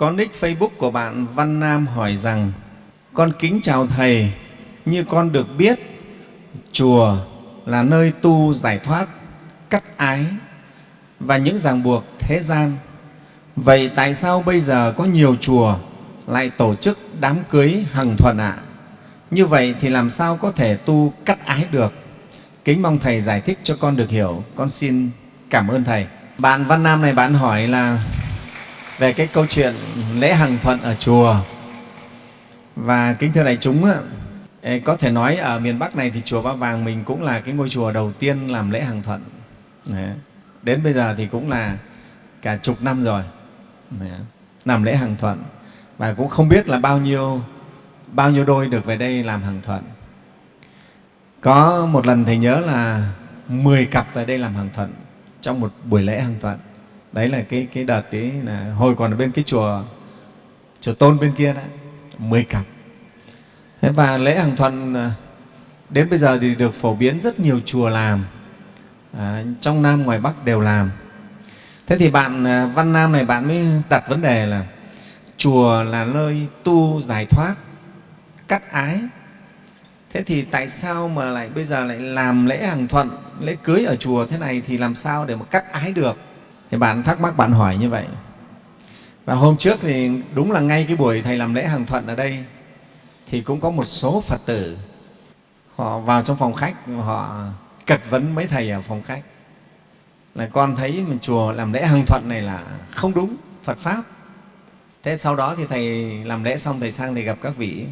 Có nick Facebook của bạn Văn Nam hỏi rằng Con kính chào Thầy, như con được biết chùa là nơi tu giải thoát, cắt ái và những ràng buộc thế gian. Vậy tại sao bây giờ có nhiều chùa lại tổ chức đám cưới hằng thuận ạ? Như vậy thì làm sao có thể tu cắt ái được? Kính mong Thầy giải thích cho con được hiểu. Con xin cảm ơn Thầy. Bạn Văn Nam này bạn hỏi là về cái câu chuyện lễ hằng thuận ở chùa. Và kính thưa đại chúng, có thể nói ở miền Bắc này thì chùa Ba Vàng mình cũng là cái ngôi chùa đầu tiên làm lễ hằng thuận. Đến bây giờ thì cũng là cả chục năm rồi làm lễ hằng thuận và cũng không biết là bao nhiêu bao nhiêu đôi được về đây làm hằng thuận. Có một lần Thầy nhớ là 10 cặp về đây làm hằng thuận trong một buổi lễ hằng thuận. Đấy là cái, cái đợt ấy là hồi còn ở bên cái chùa chùa Tôn bên kia đó, 10 cặp. Thế và lễ hàng thuận à, đến bây giờ thì được phổ biến rất nhiều chùa làm, à, trong Nam ngoài Bắc đều làm. Thế thì bạn à, Văn Nam này bạn mới đặt vấn đề là chùa là nơi tu giải thoát, cắt ái. Thế thì tại sao mà lại bây giờ lại làm lễ hàng thuận, lễ cưới ở chùa thế này thì làm sao để mà cắt ái được? Thì bạn thắc mắc bạn hỏi như vậy. Và hôm trước thì đúng là ngay cái buổi Thầy làm lễ hàng thuận ở đây thì cũng có một số Phật tử họ vào trong phòng khách họ cật vấn mấy Thầy ở phòng khách là con thấy mình chùa làm lễ hàng thuận này là không đúng Phật Pháp. Thế sau đó thì Thầy làm lễ xong Thầy sang để gặp các vị.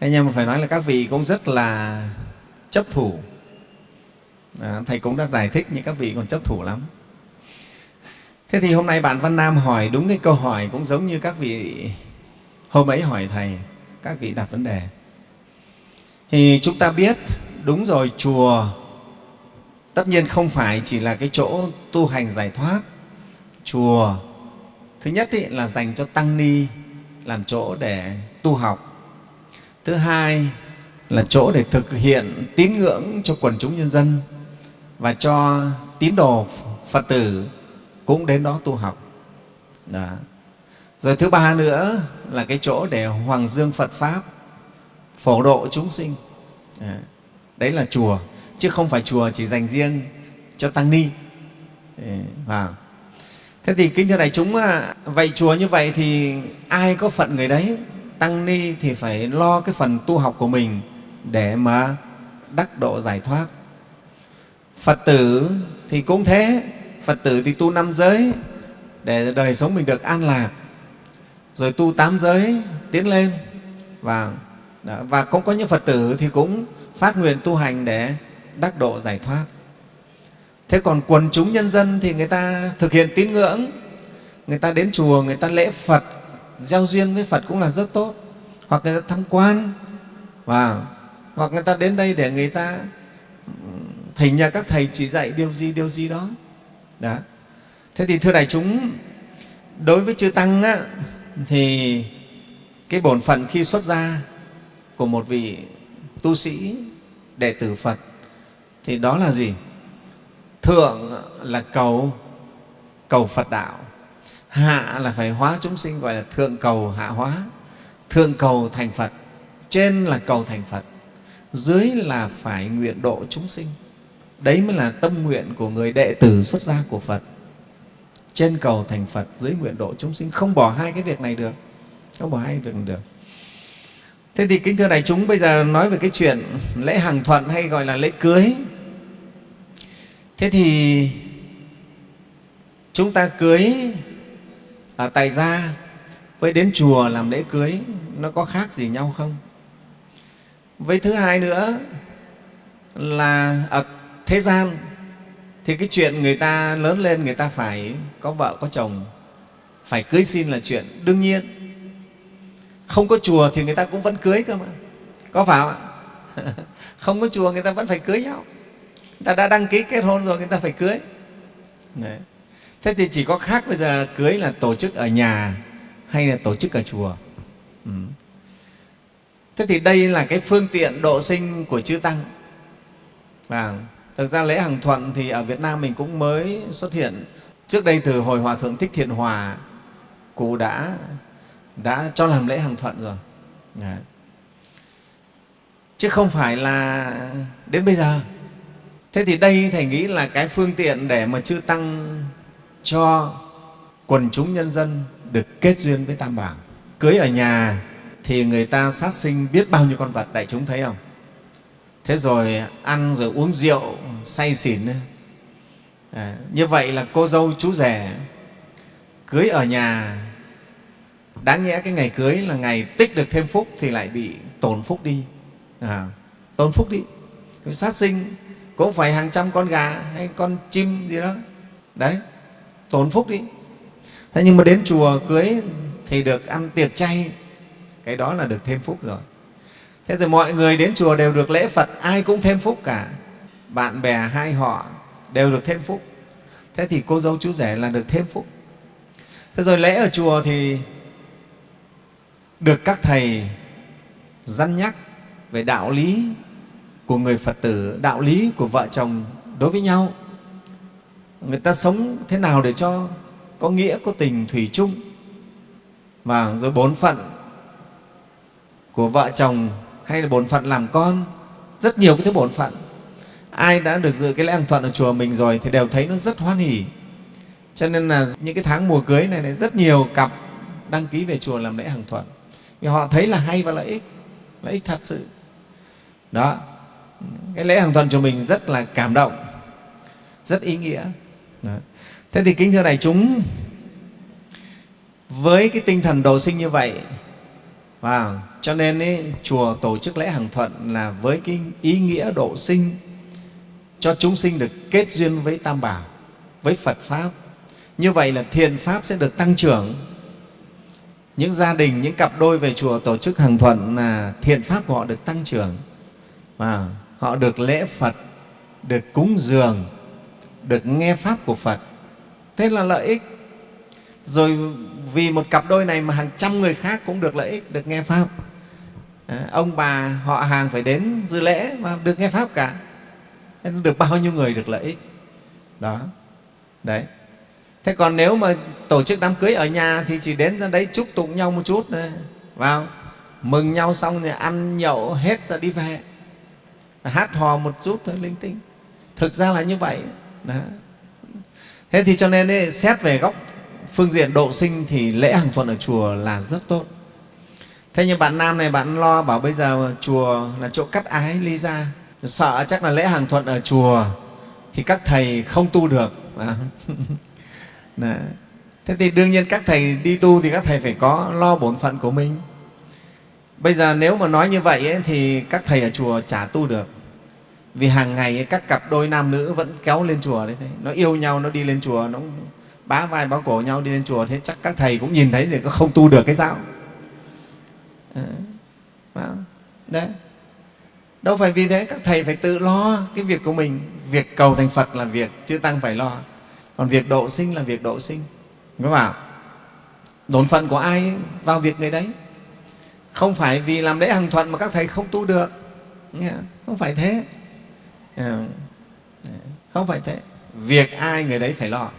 Thế nhưng mà phải nói là các vị cũng rất là chấp thủ. À, Thầy cũng đã giải thích nhưng các vị còn chấp thủ lắm. Thế thì hôm nay bạn Văn Nam hỏi đúng cái câu hỏi cũng giống như các vị hôm ấy hỏi Thầy, các vị đặt vấn đề. Thì chúng ta biết, đúng rồi, chùa tất nhiên không phải chỉ là cái chỗ tu hành giải thoát. Chùa thứ nhất ý, là dành cho tăng ni làm chỗ để tu học. Thứ hai là chỗ để thực hiện tín ngưỡng cho quần chúng nhân dân và cho tín đồ Phật tử cũng đến đó tu học. Đó. Rồi thứ ba nữa là cái chỗ để hoàng dương Phật Pháp, phổ độ chúng sinh. Đấy là chùa, chứ không phải chùa chỉ dành riêng cho tăng ni. Vào. Thế thì kính thưa đại chúng, à, vậy chùa như vậy thì ai có phận người đấy? Tăng ni thì phải lo cái phần tu học của mình để mà đắc độ giải thoát. Phật tử thì cũng thế, Phật tử thì tu năm giới để đời sống mình được an lạc, rồi tu tám giới tiến lên và và cũng có những Phật tử thì cũng phát nguyện tu hành để đắc độ giải thoát. Thế còn quần chúng nhân dân thì người ta thực hiện tín ngưỡng, người ta đến chùa, người ta lễ Phật, giao duyên với Phật cũng là rất tốt. Hoặc người ta tham quan, và hoặc người ta đến đây để người ta thỉnh nhà các thầy chỉ dạy điều gì, điều gì đó đó. Thế thì thưa đại chúng, đối với chư Tăng á, thì cái bổn phận khi xuất gia của một vị tu sĩ đệ tử Phật thì đó là gì? Thượng là cầu cầu Phật đạo, hạ là phải hóa chúng sinh gọi là thượng cầu hạ hóa, thượng cầu thành Phật, trên là cầu thành Phật, dưới là phải nguyện độ chúng sinh. Đấy mới là tâm nguyện của người đệ tử xuất gia của Phật. Trên cầu thành Phật, dưới nguyện độ chúng sinh, không bỏ hai cái việc này được. Không bỏ hai việc này được. Thế thì kính thưa đại chúng, bây giờ nói về cái chuyện lễ hàng thuận hay gọi là lễ cưới. Thế thì chúng ta cưới ở tại gia với đến chùa làm lễ cưới nó có khác gì nhau không? Với thứ hai nữa là ở thế gian, thì cái chuyện người ta lớn lên người ta phải có vợ, có chồng, phải cưới xin là chuyện đương nhiên. Không có chùa thì người ta cũng vẫn cưới cơ mà. Có phải không ạ? Không có chùa người ta vẫn phải cưới nhau. Người ta đã đăng ký kết hôn rồi, người ta phải cưới. Đấy. thế thì chỉ có khác bây giờ cưới là tổ chức ở nhà hay là tổ chức ở chùa. Ừ. thế thì đây là cái phương tiện độ sinh của chư tăng. Và thực ra lễ hàng thuận thì ở việt nam mình cũng mới xuất hiện. Trước đây từ hồi hòa thượng thích thiện hòa, cụ đã đã cho làm lễ hàng thuận rồi. Đấy. chứ không phải là đến bây giờ. Thế thì đây thầy nghĩ là cái phương tiện để mà chư tăng cho quần chúng nhân dân được kết duyên với tam bảo. Cưới ở nhà thì người ta sát sinh biết bao nhiêu con vật, đại chúng thấy không? Thế rồi ăn rồi uống rượu say xỉn à, như vậy là cô dâu chú rể cưới ở nhà đáng nhẽ cái ngày cưới là ngày tích được thêm phúc thì lại bị tổn phúc đi. À, tổn phúc đi. Sát sinh cũng phải hàng trăm con gà hay con chim gì đó. Đấy tổn phúc đi. Thế nhưng mà đến chùa cưới thì được ăn tiệc chay cái đó là được thêm phúc rồi. Thế rồi mọi người đến chùa đều được lễ phật ai cũng thêm phúc cả bạn bè hai họ đều được thêm phúc. Thế thì cô dâu chú rể là được thêm phúc. Thế rồi lễ ở chùa thì được các thầy dăn nhắc về đạo lý của người phật tử, đạo lý của vợ chồng đối với nhau. Người ta sống thế nào để cho có nghĩa, có tình thủy chung. Và rồi bổn phận của vợ chồng hay là bổn phận làm con, rất nhiều cái thứ bổn phận ai đã được dự cái lễ hàng thuận ở chùa mình rồi thì đều thấy nó rất hoan hỉ. Cho nên là những cái tháng mùa cưới này, này rất nhiều cặp đăng ký về chùa làm lễ hàng thuận vì họ thấy là hay và lợi ích lợi ích thật sự. Đó. Cái lễ hàng thuận chùa mình rất là cảm động rất ý nghĩa. Đó. thế thì kính thưa đại chúng với cái tinh thần độ sinh như vậy và cho nên ấy, chùa tổ chức lễ hàng thuận là với cái ý nghĩa độ sinh cho chúng sinh được kết duyên với Tam Bảo, với Phật Pháp. Như vậy là thiện Pháp sẽ được tăng trưởng. Những gia đình, những cặp đôi về chùa tổ chức hàng thuận là thiện Pháp của họ được tăng trưởng. Và họ được lễ Phật, được cúng dường, được nghe Pháp của Phật. Thế là lợi ích. Rồi vì một cặp đôi này mà hàng trăm người khác cũng được lợi ích, được nghe Pháp. À, ông bà họ hàng phải đến dự lễ mà được nghe Pháp cả được bao nhiêu người được lợi ích? Đó. Đấy. Thế còn nếu mà tổ chức đám cưới ở nhà thì chỉ đến ra đấy chúc tụng nhau một chút này, vào. Mừng nhau xong thì ăn nhậu hết rồi đi về. Hát hò một chút thôi linh tinh. Thực ra là như vậy. Đó. thế thì cho nên ấy, xét về góc phương diện độ sinh thì lễ hàng tuần ở chùa là rất tốt. Thế nhưng bạn nam này bạn lo bảo bây giờ chùa là chỗ cắt ái ly ra sợ chắc là lễ hàng thuận ở chùa thì các thầy không tu được. À. thế thì đương nhiên các thầy đi tu thì các thầy phải có lo bổn phận của mình. Bây giờ nếu mà nói như vậy ấy, thì các thầy ở chùa chả tu được. Vì hàng ngày ấy, các cặp đôi nam nữ vẫn kéo lên chùa đấy. Nó yêu nhau nó đi lên chùa nó bá vai bá cổ nhau đi lên chùa. Thế chắc các thầy cũng nhìn thấy thì có không tu được cái sao? À, đấy đâu phải vì thế các thầy phải tự lo cái việc của mình. Việc cầu thành phật là việc chư tăng phải lo. Còn việc độ sinh là việc độ sinh. Đúng không đồn phận của ai vào việc người đấy? Không phải vì làm lễ hằng thuận mà các thầy không tu được. Không phải thế. Ờ, không phải thế. Việc ai người đấy phải lo.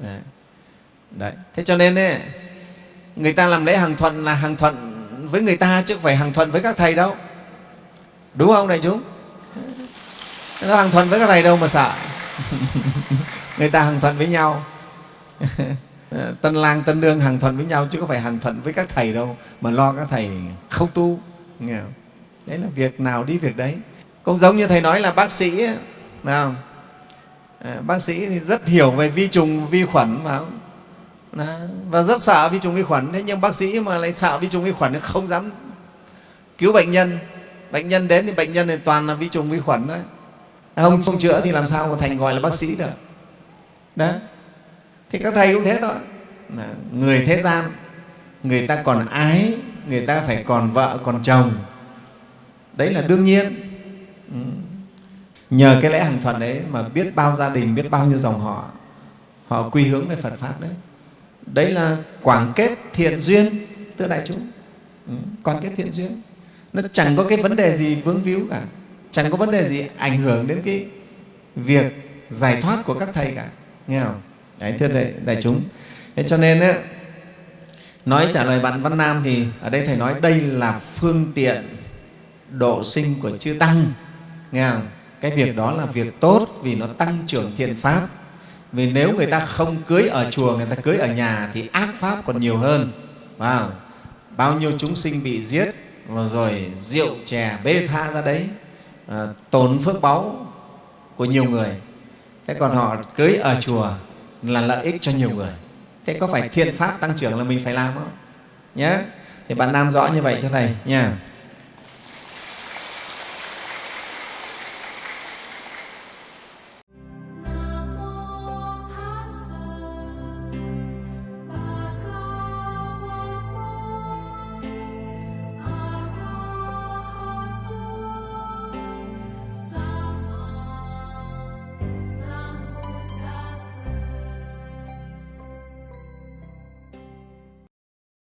Dạ. Đấy. thế cho nên ấy, người ta làm lễ hằng thuận là hằng thuận với người ta chứ không phải hằng thuận với các thầy đâu đúng không đại chúng? Nó hàng thuận với các thầy đâu mà sợ. Người ta hàng thuận với nhau. Tân lang tân nương hàng thuận với nhau chứ không phải hàng thuận với các thầy đâu mà lo các thầy không tu. Nghe không? đấy là việc nào đi việc đấy. Cũng giống như thầy nói là bác sĩ ấy, không? À, bác sĩ thì rất hiểu về vi trùng vi khuẩn mà không? và rất sợ vi trùng vi khuẩn. Thế nhưng bác sĩ mà lại sợ vi trùng vi khuẩn không dám cứu bệnh nhân bệnh nhân đến thì bệnh nhân thì toàn là vi trùng vi khuẩn đấy không, không chữa thì làm sao mà thành gọi là bác sĩ được? Đó. Thì các thầy cũng thế thôi. Người thế gian người ta còn ái người ta phải còn vợ còn chồng. đấy là đương nhiên. ừ. nhờ cái lễ hàng thuận đấy mà biết bao gia đình biết bao nhiêu dòng họ họ quy hướng về phật pháp đấy. Đấy là quảng kết thiện duyên thưa đại chúng. Ừ, quảng kết thiện duyên nó chẳng có cái vấn đề gì vướng víu cả. Chẳng có vấn đề gì ảnh hưởng đến cái việc giải thoát của các thầy cả. Nghe không? Đấy thưa đại, đại chúng. Thế cho nên ấy, nói trả lời bạn văn nam thì ở đây thầy nói đây là phương tiện độ sinh của chư tăng. Nghe không? cái việc đó là việc tốt vì nó tăng trưởng thiện pháp. Vì nếu người ta không cưới ở chùa người ta cưới ở nhà thì ác pháp còn nhiều hơn. Wow. bao nhiêu chúng sinh bị giết rồi rượu chè bê tha ra đấy ờ, à, tốn phước báu của nhiều người. Thế còn họ cưới ở chùa là lợi ích cho nhiều người. Thế có phải thiện pháp tăng trưởng là mình phải làm không? Nhé thì bạn nam rõ như vậy cho thầy nha